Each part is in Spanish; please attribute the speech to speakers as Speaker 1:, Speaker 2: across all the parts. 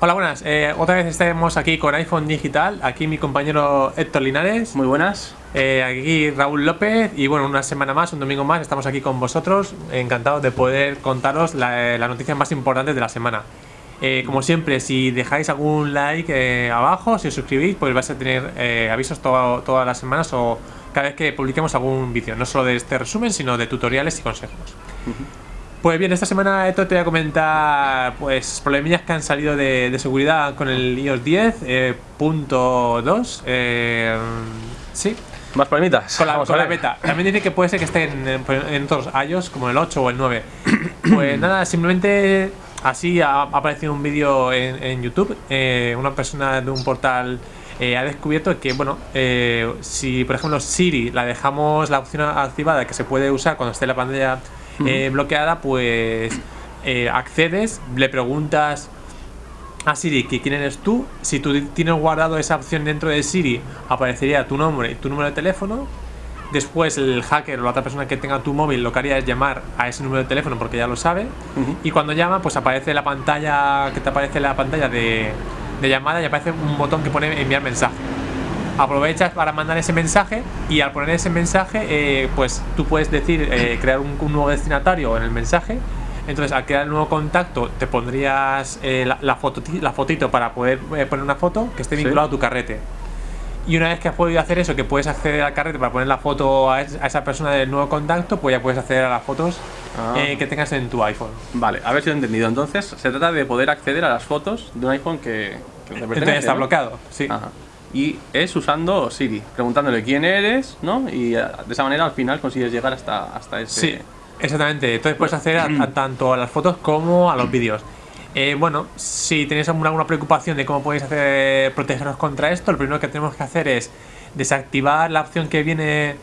Speaker 1: Hola, buenas. Eh, otra vez estamos aquí con iPhone Digital. Aquí mi compañero Héctor Linares.
Speaker 2: Muy buenas.
Speaker 1: Eh, aquí Raúl López. Y bueno, una semana más, un domingo más, estamos aquí con vosotros. Encantados de poder contaros la, la noticia más importante de la semana. Eh, como siempre, si dejáis algún like abajo, si os suscribís, pues vais a tener avisos todas las semanas o cada vez que publiquemos algún vídeo. No solo de este resumen, sino de tutoriales y consejos. Pues bien, esta semana esto te voy a comentar pues problemillas que han salido de, seguridad con el iOS 10 eh, punto 2. Eh, sí.
Speaker 2: Más problemitas.
Speaker 1: Con la, beta. También dice que puede ser que estén en, otros iOS como el 8 o el 9. Pues nada, simplemente así ha, aparecido un vídeo en, YouTube. Eh, una persona de un portal ha descubierto que, bueno, si por ejemplo Siri la dejamos la opción activada que se puede usar cuando esté la pantalla eh, bloqueada, pues eh, accedes, le preguntas a Siri que quién eres tú. Si tú tienes guardado esa opción dentro de Siri, aparecería tu nombre y tu número de teléfono. Después el hacker o la otra persona que tenga tu móvil lo que haría es llamar a ese número de teléfono porque ya lo sabe. Y cuando llama, pues aparece la pantalla, que te aparece la pantalla de, de llamada y aparece un botón que pone enviar mensaje. Aprovechas para mandar ese mensaje y al poner ese mensaje eh, pues tú puedes decir eh, crear un, nuevo destinatario en el mensaje. Entonces al crear el nuevo contacto te pondrías eh, la, foto, la fotito para poder poner una foto que esté vinculado a tu carrete. Y una vez que has podido hacer eso, que puedes acceder al carrete para poner la foto a, esa persona del nuevo contacto, pues ya puedes acceder a las fotos ah. que tengas en tu iPhone.
Speaker 2: Vale, a ver si lo he entendido. Entonces, se trata de poder acceder a las fotos de un iPhone que,
Speaker 1: que está bloqueado, sí
Speaker 2: y es usando Siri, preguntándole quién eres, ¿no? Y eh, de esa manera al final consigues llegar hasta, hasta ese...
Speaker 1: Sí, exactamente. Entonces puedes hacer tanto a las fotos como a los vídeos. Eh, bueno, si tenéis alguna, preocupación de cómo podéis hacer protegeros contra esto, lo primero que tenemos que hacer es desactivar la opción que viene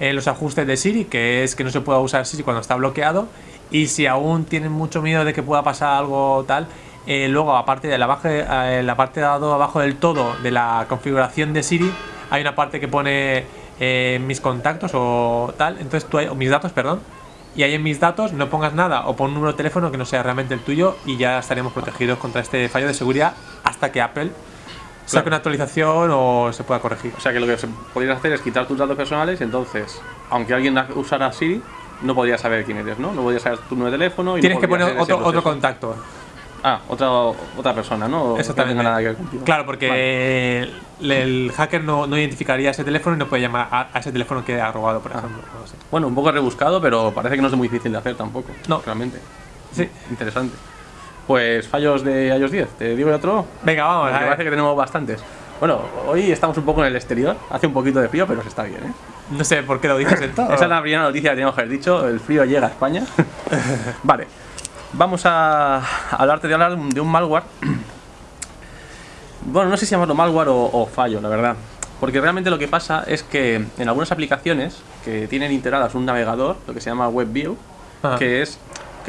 Speaker 1: en los ajustes de Siri, que es que no se pueda usar Siri cuando está bloqueado. Y si aún tienen mucho miedo de que pueda pasar algo tal, eh, luego, aparte de la, eh, la parte de abajo del todo de la configuración de Siri, hay una parte que pone eh, mis contactos o tal, entonces tú o mis datos, perdón, y ahí en mis datos no pongas nada o pon un número de teléfono que no sea realmente el tuyo y ya estaremos protegidos contra este fallo de seguridad hasta que Apple saque una actualización o se pueda corregir.
Speaker 2: O sea que lo que se podría hacer es quitar tus datos personales y entonces, aunque alguien usara Siri, no podría saber quién eres, ¿no? No podría saber tu número de teléfono.
Speaker 1: Tienes que poner otro, otro contacto.
Speaker 2: Ah, otra, otra persona, ¿no?
Speaker 1: Exactamente. nada que Claro, porque el, hacker no, no, identificaría ese teléfono y no puede llamar a, ese teléfono que ha robado, por ejemplo.
Speaker 2: Bueno, un poco rebuscado, pero parece que no es muy difícil de hacer tampoco. No. Realmente.
Speaker 1: Sí.
Speaker 2: Interesante. Pues fallos de iOS 10. ¿Te digo otro?
Speaker 1: Venga, vamos.
Speaker 2: Me parece que tenemos bastantes. Bueno, hoy estamos un poco en el exterior. Hace un poquito de frío, pero se está bien, ¿eh?
Speaker 1: No sé por qué lo dices en todo.
Speaker 2: Esa es la primera noticia que tenemos que haber dicho. El frío llega a España. vale. Vamos a hablarte de hablar de un malware. Bueno, no sé si llamarlo malware o, fallo, la verdad. Porque realmente lo que pasa es que en algunas aplicaciones que tienen integradas un navegador, lo que se llama WebView, que es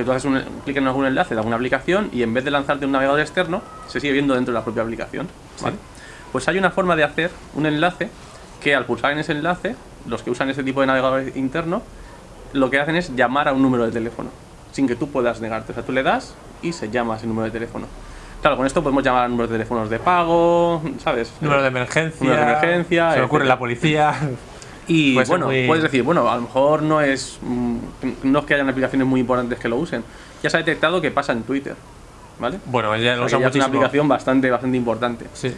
Speaker 2: que tú haces un clic en algún enlace de alguna aplicación y en vez de lanzarte un navegador externo, se sigue viendo dentro de la propia aplicación. Pues hay una forma de hacer un enlace que al pulsar en ese enlace, los que usan ese tipo de navegador interno, lo que hacen es llamar a un número de teléfono sin que tú puedas negarte. O sea, tú le das y se llama ese número de teléfono. Claro, con esto podemos llamar a números de teléfonos de pago, ¿sabes?
Speaker 1: Número de emergencia.
Speaker 2: Número de emergencia.
Speaker 1: Se me ocurre la policía.
Speaker 2: Y bueno, puedes decir, bueno, a lo mejor no es, mm, no es que hayan aplicaciones muy importantes que lo usen. Ya se ha detectado que pasa en Twitter, ¿vale?
Speaker 1: Bueno, ya lo o
Speaker 2: sea, es una aplicación bastante, bastante importante.
Speaker 1: Sí.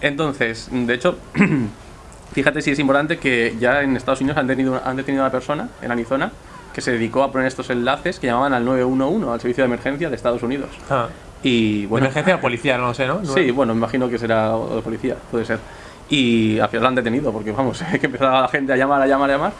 Speaker 2: Entonces, de hecho, fíjate si es importante que ya en Estados Unidos han, tenido, han detenido a una persona en Arizona que se dedicó a poner estos enlaces que llamaban al 911, al servicio de emergencia de Estados Unidos.
Speaker 1: Ah.
Speaker 2: Y bueno,
Speaker 1: emergencia o policía, no lo sé, ¿no?
Speaker 2: Sí, bueno, imagino que será de policía, puede ser. Y al final lo han detenido, porque vamos, que empezaba la gente a llamar, a llamar, a llamar.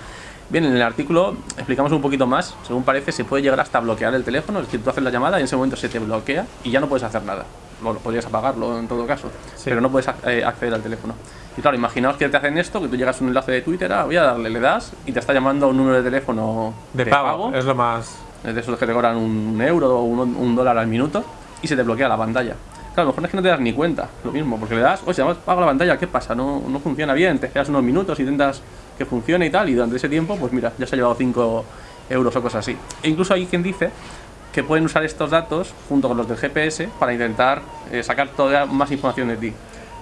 Speaker 2: Bien, en el artículo explicamos un poquito más. Según parece, se puede llegar hasta bloquear el teléfono, es decir, tú haces la llamada y en ese momento se te bloquea y ya no puedes hacer nada. Bueno, podrías apagarlo en todo caso, pero no puedes eh, acceder al teléfono. Y claro, imaginaos que te hacen esto, que tú llegas a un enlace de Twitter, ah, voy a darle, le das y te está llamando a un número de teléfono
Speaker 1: de, pago, Es lo más...
Speaker 2: Es de esos que te cobran un euro o un, dólar al minuto y se te bloquea la pantalla. Claro, a lo mejor es que no te das ni cuenta, lo mismo, porque le das, oye, además pago la pantalla, ¿qué pasa? No, no funciona bien, te quedas unos minutos intentas que funcione y tal, y durante ese tiempo, pues mira, ya se ha llevado 5 euros o cosas así. E incluso hay quien dice que pueden usar estos datos junto con los del GPS para intentar eh, sacar todavía más información de ti.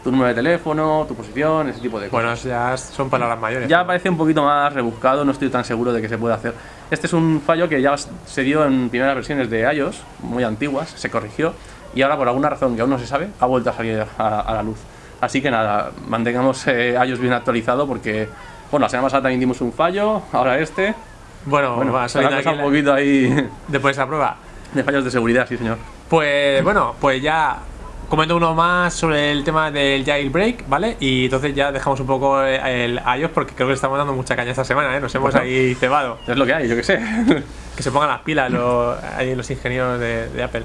Speaker 2: Tu número de teléfono, tu posición, ese tipo de cosas.
Speaker 1: Bueno, ya son palabras mayores.
Speaker 2: Ya parece un poquito más rebuscado, no estoy tan seguro de que se pueda hacer. Este es un fallo que ya se dio en primeras versiones de iOS, muy antiguas, se corrigió y ahora por alguna razón que aún no se sabe, ha vuelto a salir a, la luz. Así que nada, mantengamos eh, iOS bien actualizado porque, bueno, la semana pasada también dimos un fallo, ahora este,
Speaker 1: bueno, bueno va a
Speaker 2: salir un poquito ahí.
Speaker 1: Después de esa prueba.
Speaker 2: De fallos de seguridad, sí, señor.
Speaker 1: Pues bueno, pues ya comento uno más sobre el tema del jailbreak, ¿vale? Y entonces ya dejamos un poco el iOS porque creo que le estamos dando mucha caña esta semana, ¿eh? Nos hemos ahí cebado.
Speaker 2: Es lo que hay, yo que sé.
Speaker 1: que se pongan las pilas los, ahí los ingenieros de, Apple.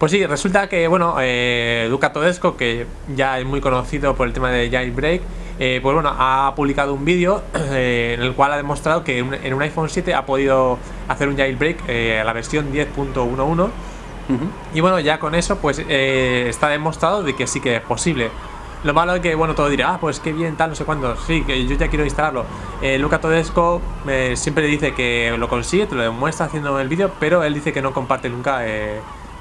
Speaker 1: Pues sí, resulta que, bueno, eh, Luca Todesco, que ya es muy conocido por el tema de jailbreak, eh, pues bueno, ha publicado un vídeo eh, en el cual ha demostrado que en un iPhone 7 ha podido hacer un jailbreak eh, a la versión 10.11 y bueno, ya con eso pues está demostrado de que sí que es posible. Lo malo es que, bueno, todo dirá, ah, pues qué bien, tal, no sé cuándo. Sí, que yo ya quiero instalarlo. Luca Todesco siempre dice que lo consigue, te lo demuestra haciendo el vídeo, pero él dice que no comparte nunca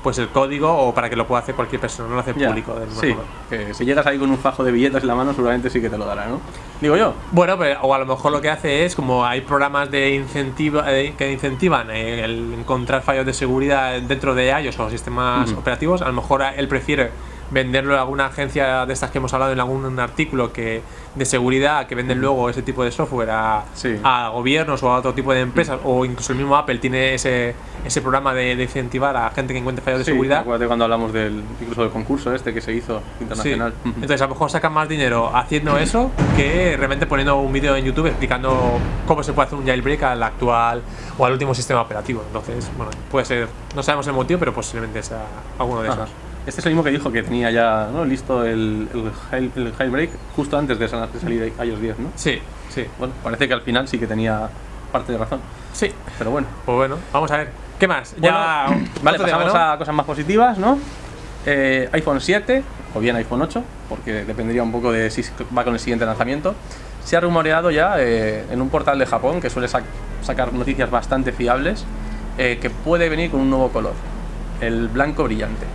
Speaker 1: pues el código o para que lo pueda hacer cualquier persona, no lo hace público.
Speaker 2: sí, que si llegas ahí con un fajo de billetes en la mano, seguramente sí que te lo dará, ¿no? Digo yo.
Speaker 1: Bueno, pero, o a lo mejor lo que hace es, como hay programas de incentiva, eh, que incentivan eh, el encontrar fallos de seguridad dentro de iOS o sistemas operativos, a lo mejor él prefiere venderlo a alguna agencia de estas que hemos hablado en algún artículo que de seguridad que venden luego ese tipo de software a, a gobiernos o a otro tipo de empresas o incluso el mismo Apple tiene ese, ese programa de, incentivar a gente que encuentre fallos de seguridad.
Speaker 2: Acuérdate cuando hablamos del incluso del concurso este que se hizo internacional.
Speaker 1: Entonces a lo mejor sacan más dinero haciendo eso que realmente poniendo un vídeo en YouTube explicando cómo se puede hacer un jailbreak al actual o al último sistema operativo. Entonces, bueno, puede ser, no sabemos el motivo, pero posiblemente sea alguno de esos.
Speaker 2: Este es el mismo que dijo que tenía ya listo el, el, jailbreak justo antes de salir iOS 10, ¿no?
Speaker 1: Sí, sí.
Speaker 2: Bueno, parece que al final sí que tenía parte de razón.
Speaker 1: Sí.
Speaker 2: Pero bueno.
Speaker 1: Pues bueno, vamos a ver. ¿Qué más?
Speaker 2: ya, vale, pasamos a cosas más positivas, ¿no? Eh, iPhone 7 o bien iPhone 8, porque dependería un poco de si va con el siguiente lanzamiento. Se ha rumoreado ya eh, en un portal de Japón que suele sacar noticias bastante fiables eh, que puede venir con un nuevo color, el blanco brillante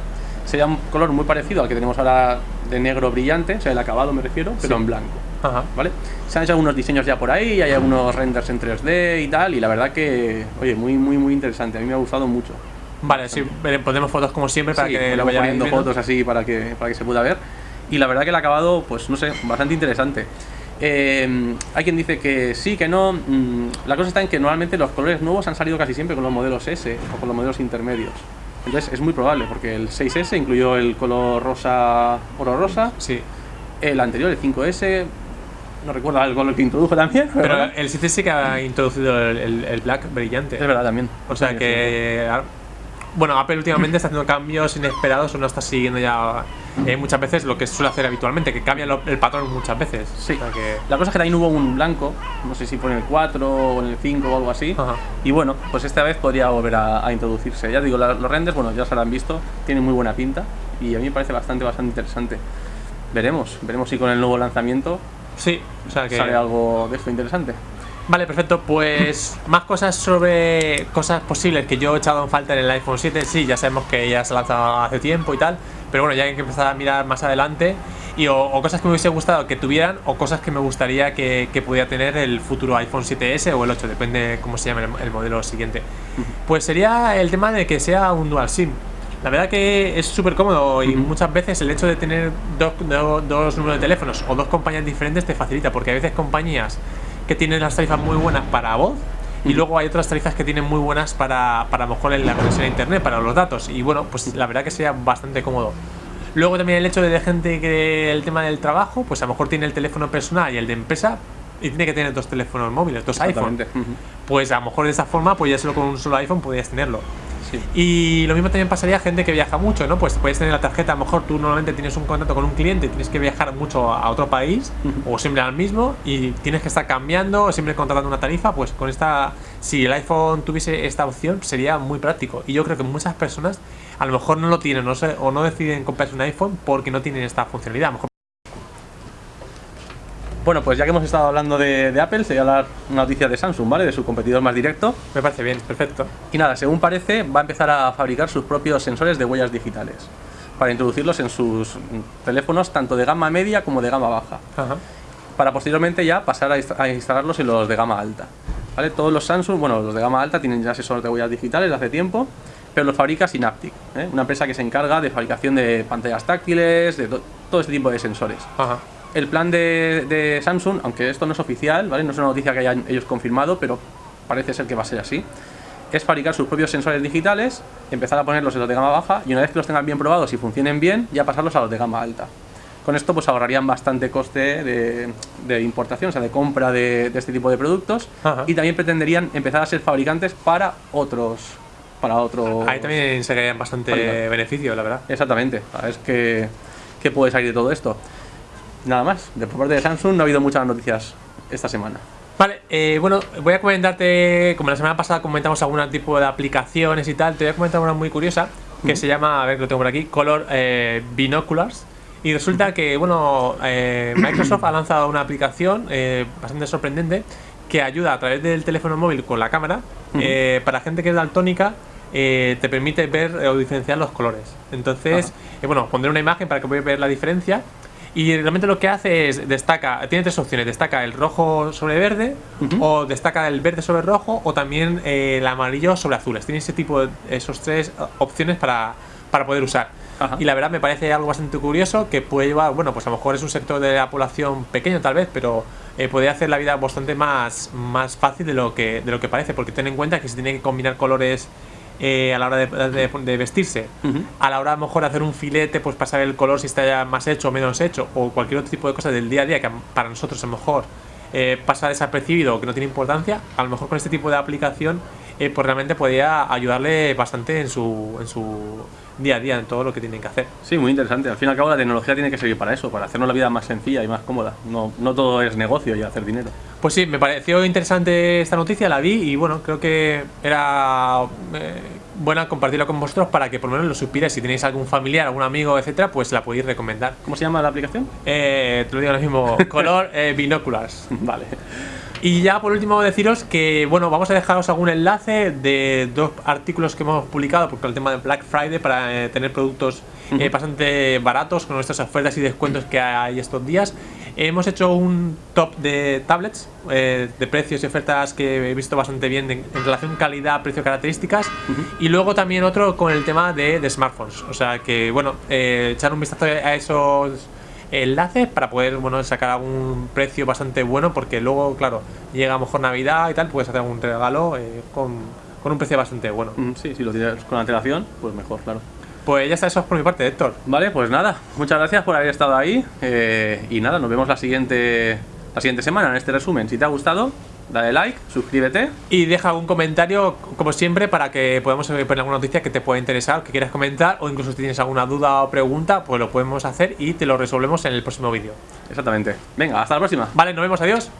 Speaker 2: sería un color muy parecido al que tenemos ahora de negro brillante, o sea, el acabado me refiero, pero en blanco. ¿Vale? Se han hecho algunos diseños ya por ahí, hay algunos renders en 3D y tal, y la verdad que, oye, muy, muy, muy interesante. A mí me ha gustado mucho.
Speaker 1: Vale, sí, ponemos fotos como siempre para que
Speaker 2: lo vayan poniendo fotos así para que, para que se pueda ver. Y la verdad que el acabado, pues no sé, bastante interesante. Eh, hay quien dice que sí, que no. Mm, la cosa está en que normalmente los colores nuevos han salido casi siempre con los modelos S o con los modelos intermedios. Entonces es muy probable, porque el 6S incluyó el color rosa, oro rosa.
Speaker 1: Sí.
Speaker 2: El anterior, el 5S, no recuerdo el color que introdujo también.
Speaker 1: Pero el 7S que ha introducido el, black brillante.
Speaker 2: Es verdad, también.
Speaker 1: O sea que bueno, Apple últimamente está haciendo cambios inesperados o no está siguiendo ya eh, muchas veces lo que suele hacer habitualmente, que cambia el patrón muchas veces.
Speaker 2: Sí. La cosa es que también hubo un blanco, no sé si fue en el 4 o en el 5 o algo así. Y bueno, pues esta vez podría volver a, introducirse. Ya digo, los renders, bueno, ya se lo han visto, tienen muy buena pinta y a mí me parece bastante, bastante interesante. Veremos, veremos si con el nuevo lanzamiento
Speaker 1: sí, o sea que...
Speaker 2: sale algo de esto interesante.
Speaker 1: Vale, perfecto. Pues más cosas sobre cosas posibles que yo he echado en falta en el iPhone 7. Sí, ya sabemos que ya se ha lanzado hace tiempo y tal. Pero bueno, ya hay que empezar a mirar más adelante. Y o, cosas que me hubiese gustado que tuvieran o cosas que me gustaría que, pudiera tener el futuro iPhone 7S o el 8, depende cómo se llame el, modelo siguiente. Pues sería el tema de que sea un dual SIM. La verdad que es súper cómodo y muchas veces el hecho de tener dos, dos números de teléfonos o dos compañías diferentes te facilita porque a veces compañías que tienen las tarifas muy buenas para voz y luego hay otras tarifas que tienen muy buenas para, para mejor en la conexión a internet, para los datos. Y bueno, pues la verdad que sería bastante cómodo. Luego también el hecho de, gente que el tema del trabajo, pues a lo mejor tiene el teléfono personal y el de empresa y tiene que tener dos teléfonos móviles, dos iPhones. Pues a lo mejor de esa forma, pues ya solo con un solo iPhone podrías tenerlo. Y lo mismo también pasaría a gente que viaja mucho, ¿no? Pues puedes tener la tarjeta, a lo mejor tú normalmente tienes un contrato con un cliente y tienes que viajar mucho a otro país o siempre al mismo y tienes que estar cambiando o siempre contratando una tarifa, pues con esta, si el iPhone tuviese esta opción sería muy práctico. Y yo creo que muchas personas a lo mejor no lo tienen no sé, o no deciden comprarse un iPhone porque no tienen esta funcionalidad.
Speaker 2: Bueno, pues ya que hemos estado hablando de, de Apple, sería la noticia de Samsung, ¿vale? De su competidor más directo.
Speaker 1: Me parece bien, perfecto.
Speaker 2: Y nada, según parece, va a empezar a fabricar sus propios sensores de huellas digitales para introducirlos en sus teléfonos tanto de gama media como de gama baja.
Speaker 1: Ajá.
Speaker 2: Para posteriormente ya pasar a, inst- a instalarlos en los de gama alta. ¿Vale? Todos los Samsung, bueno, los de gama alta tienen ya sensores de huellas digitales hace tiempo, pero los fabrica Synaptic, ¿eh? una empresa que se encarga de fabricación de pantallas táctiles, de to- todo este tipo de sensores.
Speaker 1: Ajá.
Speaker 2: El plan de, de Samsung, aunque esto no es oficial, ¿vale? no es una noticia que hayan ellos confirmado, pero parece ser que va a ser así, es fabricar sus propios sensores digitales, empezar a ponerlos en los de gama baja y una vez que los tengan bien probados y funcionen bien, ya pasarlos a los de gama alta. Con esto pues ahorrarían bastante coste de, de importación, o sea, de compra de, de este tipo de productos
Speaker 1: Ajá.
Speaker 2: y también pretenderían empezar a ser fabricantes para otros... Para otro...
Speaker 1: Ahí también se bastante beneficio, la verdad.
Speaker 2: Exactamente, a ver qué, qué puede salir de todo esto. Nada más, de por parte de Samsung no ha habido muchas noticias esta semana.
Speaker 1: Vale, eh, bueno, voy a comentarte, como la semana pasada comentamos algún tipo de aplicaciones y tal, te voy a comentar una muy curiosa que se llama, a ver que lo tengo por aquí, Color eh, Binoculars. Y resulta que, bueno, eh, Microsoft ha lanzado una aplicación eh, bastante sorprendente que ayuda a través del teléfono móvil con la cámara eh, para gente que es daltónica. eh, te permite ver eh, o diferenciar los colores. Entonces, eh, bueno, pondré una imagen para que podáis ver la diferencia. Y realmente lo que hace es destaca, tiene tres opciones, destaca el rojo sobre verde, o destaca el verde sobre rojo, o también eh, el amarillo sobre azules. Tiene ese tipo de, esos tres eh, opciones para, para poder usar.
Speaker 2: Ajá.
Speaker 1: Y la verdad me parece algo bastante curioso que puede llevar, bueno, pues a lo mejor es un sector de la población pequeño tal vez, pero eh, puede hacer la vida bastante más, más fácil de lo, que, de lo que parece, porque ten en cuenta que se tiene que combinar colores eh, a la hora de, de- de vestirse, a la hora a lo mejor de hacer un filete, pues para saber el color si está ya más hecho o menos hecho, o cualquier otro tipo de cosas del día a día que para nosotros a lo mejor eh, pasa desapercibido o que no tiene importancia, a lo mejor con este tipo de aplicación eh, pues realmente podría ayudarle bastante en su, en su día a día, en todo lo que tienen que hacer.
Speaker 2: Sí, muy interesante. Al fin y al cabo la tecnología tiene que servir para eso, para hacernos la vida más sencilla y más cómoda. No, no todo es negocio y hacer dinero.
Speaker 1: Pues sí, me pareció interesante esta noticia, la vi y bueno, creo que era eh, buena compartirla con vosotros para que por lo menos lo supierais. Si tenéis algún familiar, algún amigo, etcétera, pues la podéis recomendar.
Speaker 2: ¿Cómo se llama la aplicación?
Speaker 1: Eh, te lo digo ahora mismo, color eh, binoculars.
Speaker 2: Vale.
Speaker 1: Y ya por último deciros que, bueno, vamos a dejaros algún enlace de dos artículos que hemos publicado por el tema de Black Friday para eh, tener productos eh, bastante baratos con nuestras ofertas y descuentos que hay estos días. Hemos hecho un top de tablets, eh, de precios y ofertas que he visto bastante bien en, en relación calidad, precio, características. Y luego también otro con el tema de, de smartphones. O sea que, bueno, eh, echar un vistazo a esos enlaces para poder bueno sacar algún precio bastante bueno porque luego claro llega a lo mejor navidad y tal puedes hacer algún regalo eh, con, con un precio bastante bueno
Speaker 2: Mm, Sí, si lo tienes con antelación, pues mejor, claro.
Speaker 1: Pues ya está eso es por mi parte Héctor
Speaker 2: Vale, pues nada, muchas gracias por haber estado ahí. eh, y nada, nos vemos la siguiente, la siguiente semana en este resumen. Si te ha gustado, dale like, suscríbete.
Speaker 1: y deja algún comentario como siempre para que podamos eh, poner alguna noticia que te pueda interesar que quieras comentar o incluso si tienes alguna duda o pregunta pues lo podemos hacer y te lo resolvemos en el próximo vídeo
Speaker 2: Exactamente. Venga, hasta la próxima.
Speaker 1: vale nos vemos adiós